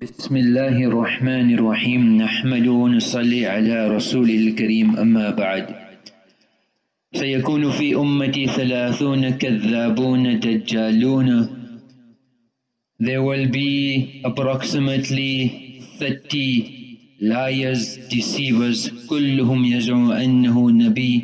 بسم الله الرحمن الرحيم. نحمد ونصلي على رسول الكريم. أما بعد سيكون في أمتي ثلاثون كذابون دجالون. There will be approximately 30 liars, deceivers. كلهم يزعم أنه نبي.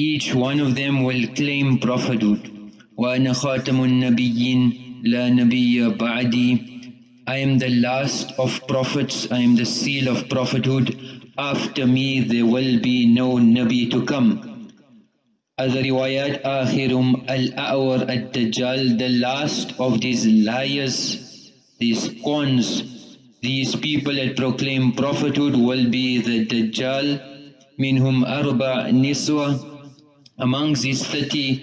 Each one of them will claim prophethood. وأنا خاتم النبيين. لا نبي بعدي. I am the last of prophets, I am the seal of prophethood. After me there will be no Nabi to come. Other riwayat, Akhirum al-A'war al-Dajjal, the last of these liars, these cons, these people that proclaim prophethood will be the Dajjal, minhum arba niswa. Amongst these 30,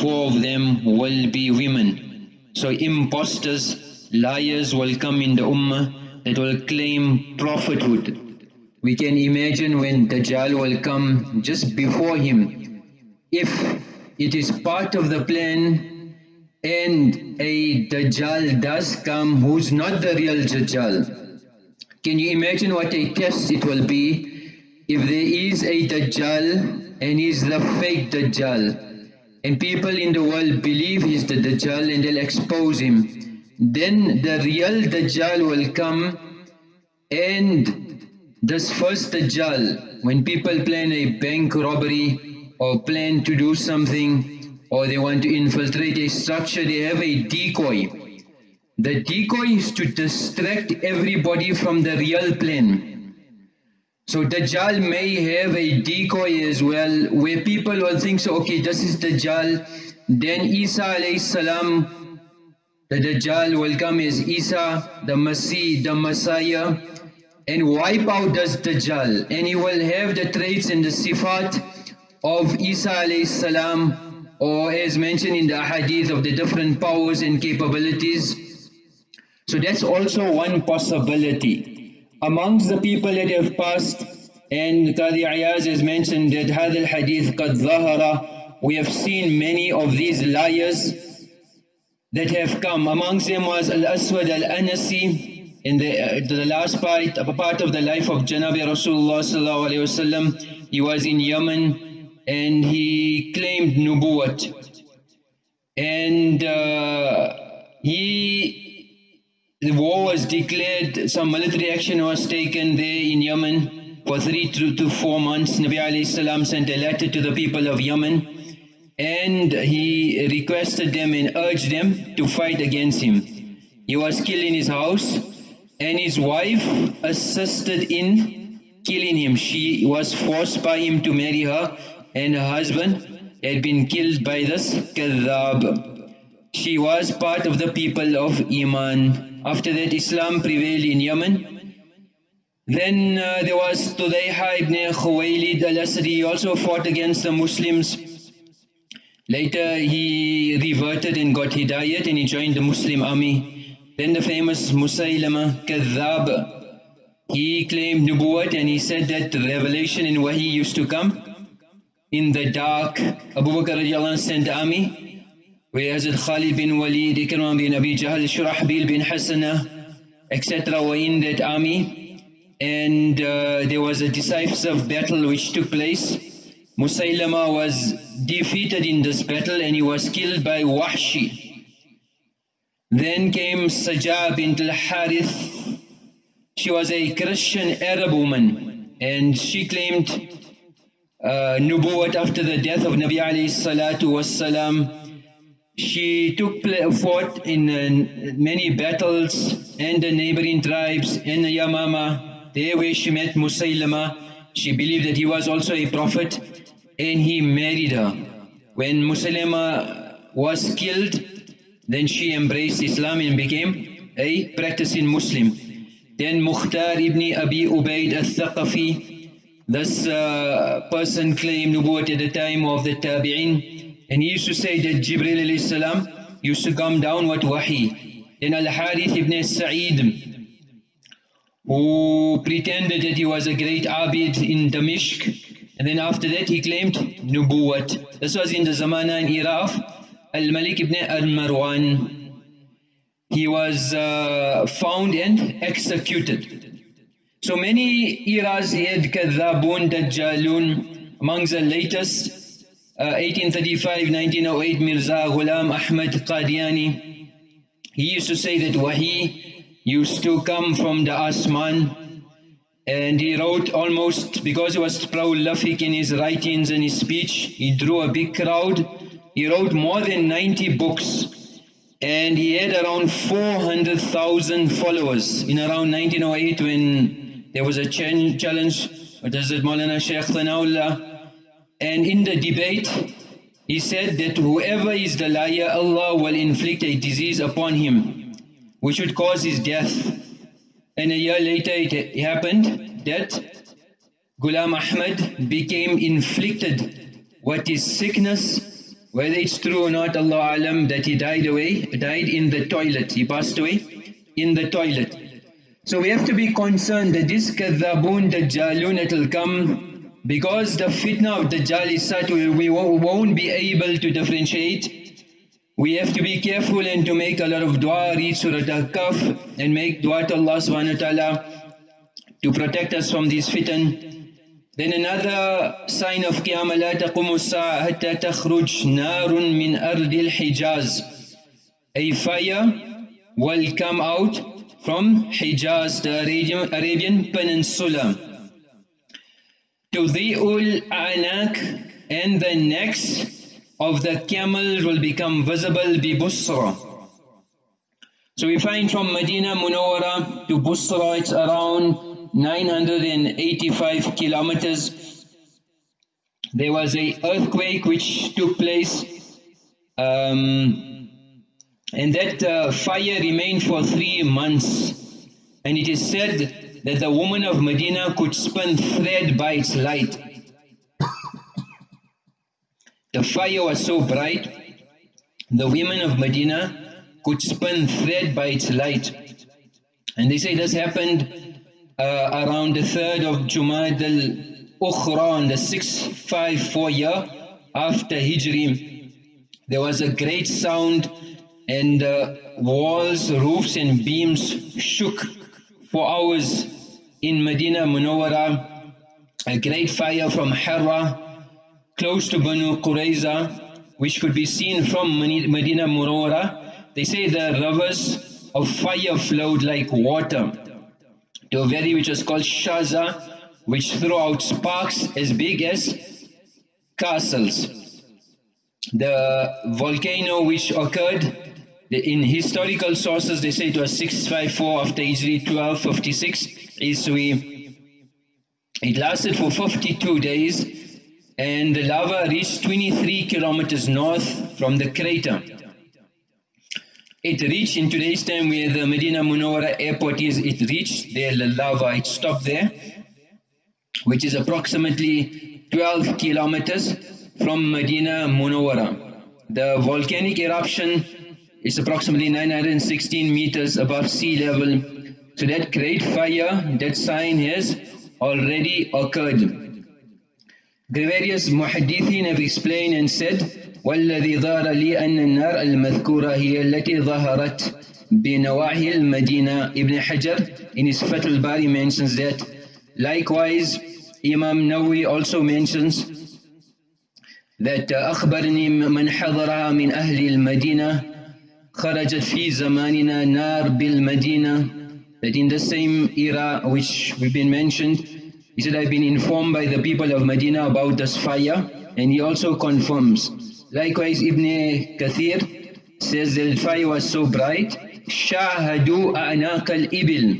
four of them will be women. So imposters, liars will come in the ummah that will claim prophethood. We can imagine when Dajjal will come just before him. If it is part of the plan and a Dajjal does come who's not the real Dajjal, can you imagine what a test it will be if there is a Dajjal and he's the fake Dajjal and people in the world believe he's the Dajjal and they'll expose him then the real Dajjal will come and this first Dajjal, when people plan a bank robbery or plan to do something or they want to infiltrate a structure, they have a decoy. The decoy is to distract everybody from the real plan. So Dajjal may have a decoy as well where people will think, so okay, this is Dajjal. Then Isa alayhi salam the Dajjal will come as Isa, the Masih, the Messiah, and wipe out this Dajjal. And he will have the traits and the sifat of Isa alayhi salam, or as mentioned in the hadith of the different powers and capabilities. So that's also one possibility. Amongst the people that have passed, and Qadi Ayaz has mentioned that hadith qad zahara, we have seen many of these liars that have come. Amongst them was Al-Aswad Al-Anasi in the, uh, the last part, part of the life of Janabi Rasulullah sallallahu alayhi wasallam. He was in Yemen and he claimed Nubuwat. And uh, he, the war was declared, some military action was taken there in Yemen for three to, to four months. Nabi alayhi salam sent a letter to the people of Yemen and he requested them and urged them to fight against him. He was killed in his house and his wife assisted in killing him. She was forced by him to marry her and her husband had been killed by this kadhab. She was part of the people of Iman. After that Islam prevailed in Yemen. Then uh, there was Tudayha ibn Khuwaylid al-Asri, also fought against the Muslims Later he reverted and got hidayat and he joined the Muslim army. Then the famous Musaylama Kadhab, he claimed nubuwat and he said that the revelation in Wahi used to come in the dark. Abu Bakr sent army where Hazrat Khalid bin Walid, Ikram bin Abi Jahl, Shurahbil bin Hasana, etc. were in that army. And uh, there was a decisive battle which took place Musaylama was defeated in this battle and he was killed by Wahshi. Then came Sajah bint al-Harith. She was a Christian Arab woman and she claimed uh, Nubuwat after the death of Nabi alayhi salatu was She took fought in uh, many battles and the neighboring tribes in Yamama. There where she met Musaylama. She believed that he was also a prophet and he married her. When Musaylama was killed, then she embraced Islam and became a practicing Muslim. Then Mukhtar ibn Abi Ubaid al-Thaqafi, this uh, person claimed Nubuwwat at the time of the Tabi'in, and he used to say that Jibril salam used to come down with Wahi. Then Al-Harith ibn Sa'id, who pretended that he was a great Abid in Damishq, and then after that he claimed Nubuwat. This was in the Zamana and era of Al-Malik ibn al-Marwan. he was uh, found and executed. So many eras he had Kadhabun, Dajjalun, amongst the latest, uh, 1835, 1908, Mirza Ghulam Ahmad Qadiani. He used to say that Wahi used to come from the Asman and he wrote almost, because he was prolific in his writings and his speech, he drew a big crowd. He wrote more than 90 books. And he had around 400,000 followers. In around 1908 when there was a challenge Maulana Shaykh Thanaullah and in the debate he said that whoever is the liar Allah will inflict a disease upon him which would cause his death and a year later it happened that Ghulam Ahmad became inflicted what is sickness whether it's true or not, Allah Alam, that he died away, died in the toilet. He passed away in the toilet. So we have to be concerned that this kadhabun dajjalun, it will come because the fitna of Dajjal is such we won't be able to differentiate. We have to be careful and to make a lot of dua, read Surah al-Kahf, and make dua to Allah subhanahu wa ta'ala to protect us from these fitan. Then another sign of Qiyamah, لا تقوم الساعة حتى تخرج نار من أرض الحجاز. A fire will come out from Hijaz, the Arabian, Arabian Peninsula. To the ul anak and the next of the camel will become visible bi Busra. So we find from Medina Munawara to Busra it's around 985 kilometers. There was a earthquake which took place um, and that uh, fire remained for three months. And it is said that the woman of Medina could spin thread by its light. The fire was so bright, the women of Medina could spin thread by its light. And they say this happened uh, around the 3rd of Jumad al-Ukhra on the 654 year after Hijri. There was a great sound and uh, walls, roofs and beams shook for hours in Medina Munawwara. A great fire from Harra, close to Banu Qurayza, which could be seen from Medina Munawwara. They say the rivers of fire flowed like water to a valley which was called Shaza, which threw out sparks as big as castles. The volcano which occurred in historical sources they say it was 654 after Hijri 1256 Iswi. It lasted for 52 days and the lava reached 23 kilometers north from the crater. It reached in today's time where the Medina Munawara airport is, it reached there, the lava, it stopped there, which is approximately 12 kilometers from Medina Munawara. The volcanic eruption is approximately 916 meters above sea level. So that great fire, that sign has already occurred. Various muhaddithin have explained and said, وَالَّذِي ظَهَرَ لِي أَنَّ النَّارَ الْمَذْكُورَ هِيَ الَّتِي ظَهَرَتْ بِنَوَاحِي الْمَدِينَ Ibn Hajar in his Fathul Bari mentions that. Likewise, Imam Nawawi also mentions that أخبرني من حضرها من أهل المدينة خرجت في زماننا نار بالمدينة that in the same era which we've been mentioned he said I've been informed by the people of Medina about this fire and he also confirms Likewise, Ibn Kathir says the fire was so bright, شاهدوا أعناق الإبل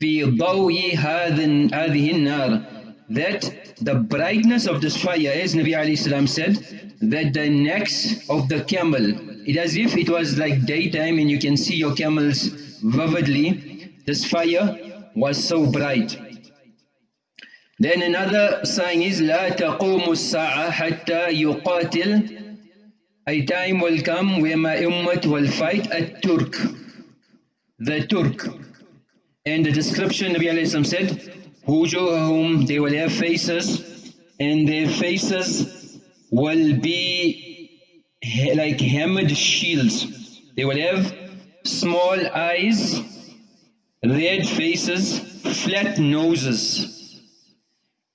في ضوء هذه النار that the brightness of this fire, as Nabi alayhi salam said, that the necks of the camel, it as if it was like daytime and you can see your camels vividly, this fire was so bright. Then another sign is لا تقوم الساعة حتى يقاتل A time will come where my ummah will fight a Turk. The Turk. And the description Nabi Alayhi said, whom they will have faces and their faces will be like hammered shields. They will have small eyes, red faces, flat noses.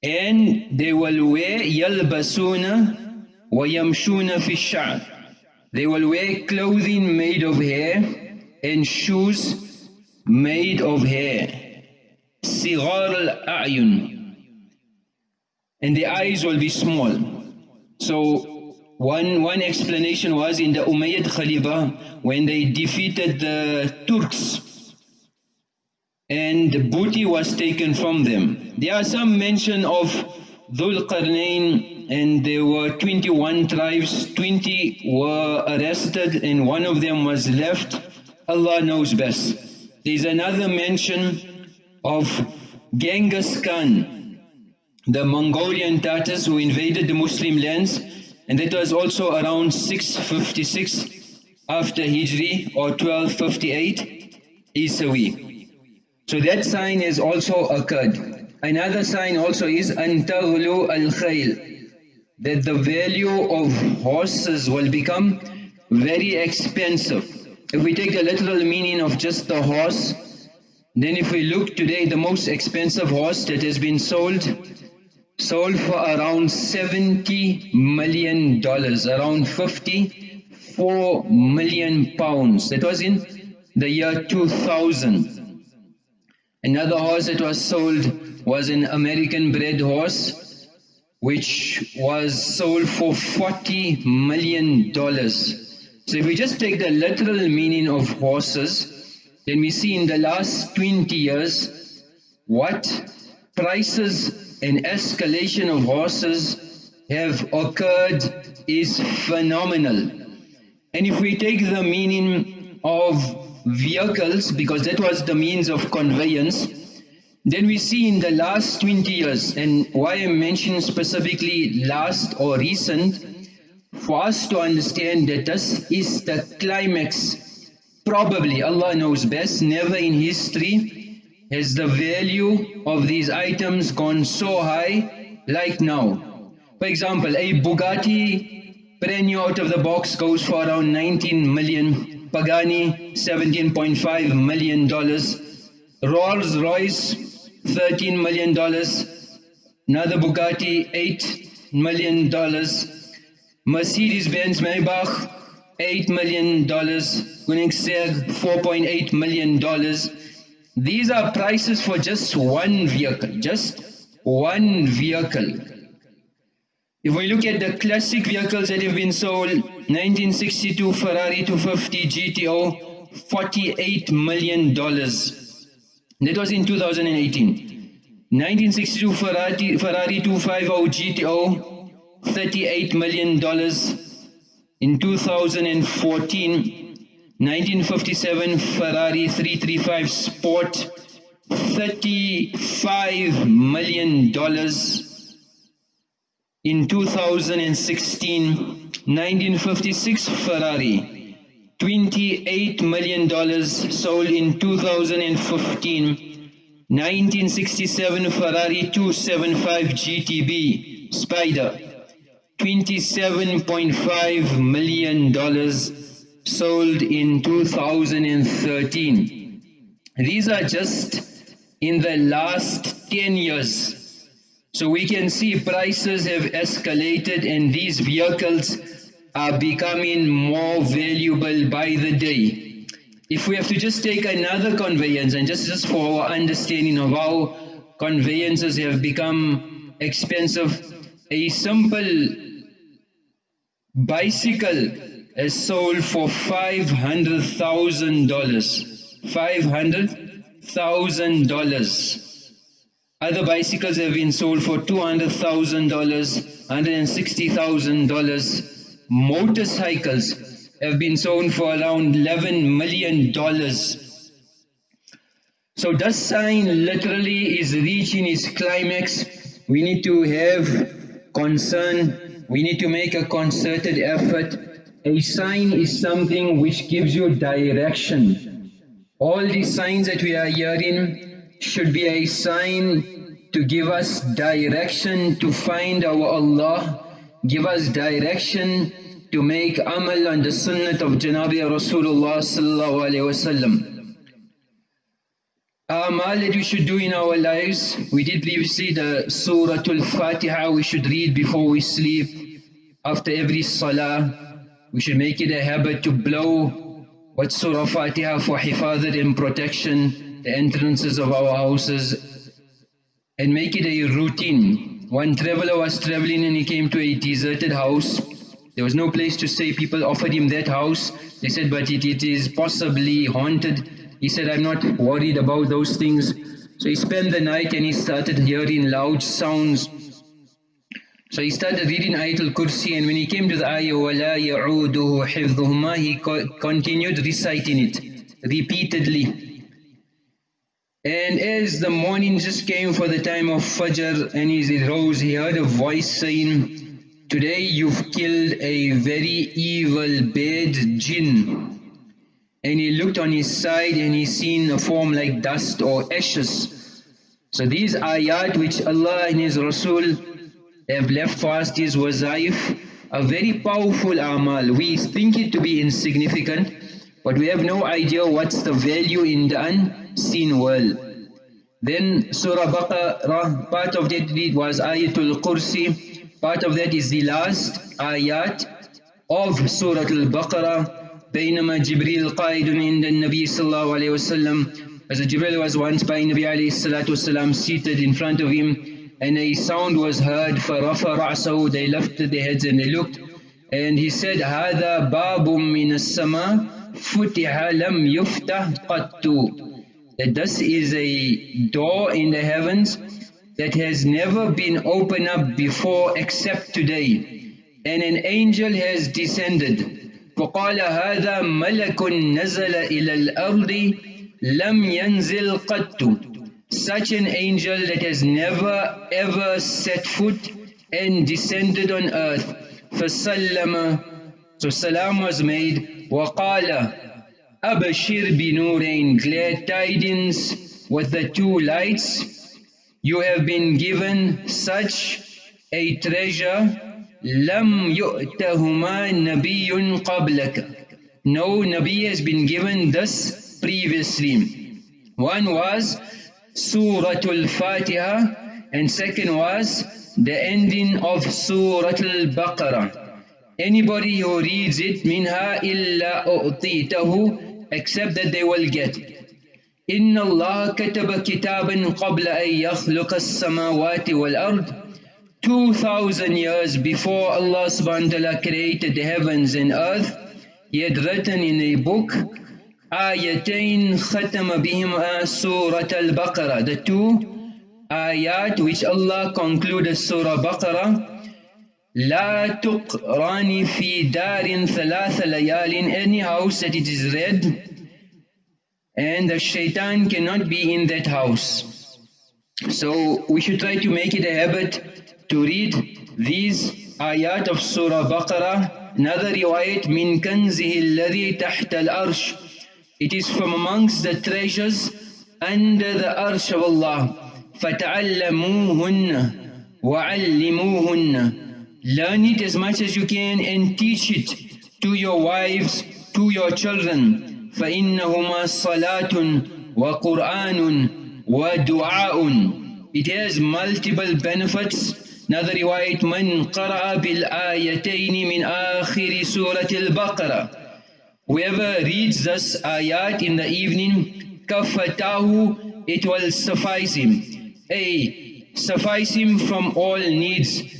And they will wear yalbasuna wa yamshuna fi. They will wear clothing made of hair and shoes made of hair. Sigar al-a'yun. And the eyes will be small. So one, one explanation was in the Umayyad Khalifa when they defeated the Turks and booty was taken from them. There are some mention of Dhul Qarnayn and there were 21 tribes, 20 were arrested and one of them was left. Allah knows best. There's another mention of Genghis Khan, the Mongolian Tatars who invaded the Muslim lands and that was also around 656 after Hijri or 1258 Isawi. So that sign has also occurred. Another sign also is Antaglu al khayl that the value of horses will become very expensive. If we take the literal meaning of just the horse, then if we look today, the most expensive horse that has been sold, sold for around 70 million dollars, around 54 million pounds. That was in the year 2000. Another horse that was sold was an American bred horse which was sold for 40 million dollars. So if we just take the literal meaning of horses, then we see in the last 20 years what prices and escalation of horses have occurred is phenomenal. And if we take the meaning of vehicles because that was the means of conveyance then we see in the last 20 years and why I mention specifically last or recent for us to understand that this is the climax. Probably Allah knows best never in history has the value of these items gone so high like now. For example a Bugatti brand new out of the box goes for around 19 million Pagani $17.5 million, Rolls Royce $13 million, another Bugatti $8 million, Mercedes-Benz Maybach $8 million, Koenigsegg $4.8 million. These are prices for just one vehicle, just one vehicle. If we look at the classic vehicles that have been sold, 1962 Ferrari 250 GTO, $48 million. That was in 2018. 1962 Ferrari, Ferrari 250 GTO, $38 million. In 2014, 1957 Ferrari 335 Sport, $35 million in 2016, 1956 Ferrari, $28 million sold in 2015, 1967 Ferrari 275 GTB Spider, $27.5 million sold in 2013. These are just in the last 10 years so we can see prices have escalated and these vehicles are becoming more valuable by the day. If we have to just take another conveyance and just, just for our understanding of how conveyances have become expensive, a simple bicycle is sold for $500,000. $500,000. Other bicycles have been sold for $200,000, $160,000. Motorcycles have been sold for around $11 million. So this sign literally is reaching its climax. We need to have concern. We need to make a concerted effort. A sign is something which gives you direction. All these signs that we are hearing should be a sign to give us direction to find our Allah, give us direction to make amal on the sunnah of Janabi Rasulullah sallallahu alayhi wasallam. Amal that we should do in our lives, we did previously the Surah Al-Fatiha we should read before we sleep, after every salah. We should make it a habit to blow what Surah Fatiha for hifadat and protection, the entrances of our houses, and make it a routine. One traveler was traveling and he came to a deserted house. There was no place to stay. People offered him that house. They said, but it, it is possibly haunted. He said, I'm not worried about those things. So he spent the night and he started hearing loud sounds. So he started reading Ayatul Kursi and when he came to the ayah, وَلَا يَعُودُهُ حِفْظُهُمَا He continued reciting it repeatedly. And as the morning just came for the time of Fajr and he rose, he heard a voice saying, Today you've killed a very evil bad jinn and he looked on his side and he seen a form like dust or ashes. So these ayat which Allah and His Rasul have left for us, these wazaif, are very powerful amal. We think it to be insignificant, but we have no idea what's the value in the unseen world. Then Surah Baqarah, part of that read was Ayatul Kursi, part of that is the last ayat of Surah Al-Baqarah, بينما جبريل قائد عند النبي صلى الله عليه وسلم as Jibril was once by Nabi alayhi salatu wasalam seated in front of him and a sound was heard فَرَفَ رَعْسَهُ they lifted their heads and they looked and he said هَذَا بَابٌ مِّنَ السَّمَاءِ فُتِحَ لَمْ يُفْتَحْ قَطُّ that this is a door in the heavens that has never been opened up before except today and an angel has descended وقال هذا ملك نزل إلى الأرض لم ينزل قط such an angel that has never ever set foot and descended on earth فسلم so salam was made وقال أبشر بنورين glad tidings with the two lights you have been given such a treasure لم يؤتهما نبي قبلك No Nabi has been given this previously. One was Surah Al-Fatiha and second was the ending of Surah Al-Baqarah. Anybody who reads it, minha illa u'titahu, except that they will get. إن الله كتب كتابا قبل أن يخلق السماوات والأرض 2000 years before Allah subhanahu wa ta'ala created the heavens and earth, He had written in a book, Ayatain khatama bihima Surat al-Baqarah, the two ayat which Allah concluded Surah Baqarah, لا تقراني في دار ثلاث ليال any house that it is read and the shaitan cannot be in that house. So we should try to make it a habit to read these ayat of Surah Baqarah. Another riwayat, min kanzihi alladhi tahta al-arsh. It is from amongst the treasures under the arsh of Allah. فَتَعَلَّمُوهُنَّ وَعَلِّمُوهُنَّ Learn it as much as you can and teach it to your wives, to your children. فَإِنَّهُمَا صَلَاةٌ وَقُرْآنٌ وَدُعَاءٌ It has multiple benefits Another riwayat, من قرأ بالآيتين من آخر سورة البقرة Whoever reads this ayat in the evening, kafatahu, it will suffice him. A, suffice him from all needs.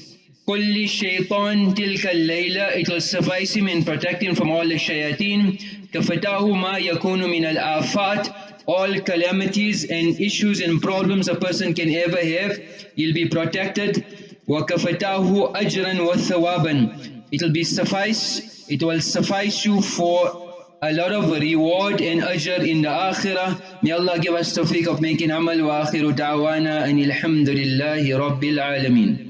Kulli shaitan tilka layla, it will suffice him in protecting from all the shayateen. Kafatahu ma yakunu min al-afat, all calamities and issues and problems a person can ever have, he'll be protected. وَكَفَتَاهُ أَجْرًا وَثَوَابًا It will be suffice, it will suffice you for a lot of reward and ajr in the akhirah. May Allah give us tawfiq of making amal wa akhiru da'wana and alhamdulillahi rabbil alameen.